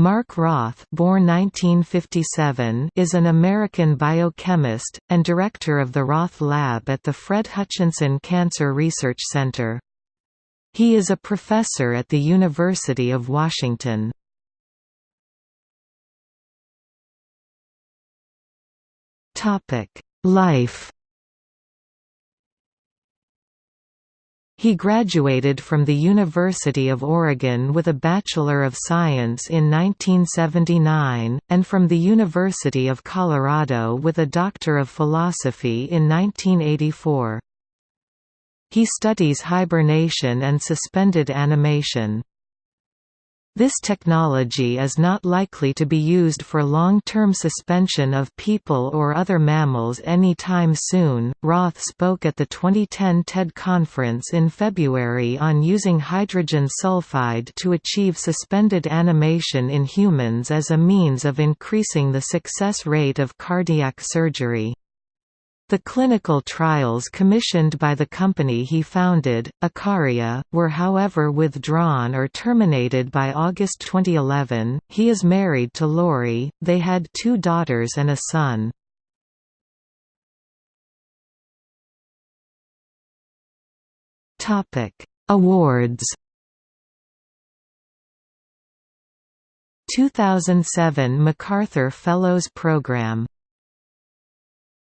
Mark Roth born 1957 is an American biochemist, and director of the Roth Lab at the Fred Hutchinson Cancer Research Center. He is a professor at the University of Washington. Life He graduated from the University of Oregon with a Bachelor of Science in 1979, and from the University of Colorado with a Doctor of Philosophy in 1984. He studies hibernation and suspended animation. This technology is not likely to be used for long-term suspension of people or other mammals any time soon. Roth spoke at the 2010 TED conference in February on using hydrogen sulfide to achieve suspended animation in humans as a means of increasing the success rate of cardiac surgery. The clinical trials commissioned by the company he founded, Ikaria, were however withdrawn or terminated by August 2011. He is married to Lori, they had two daughters and a son. Awards 2007 MacArthur Fellows Program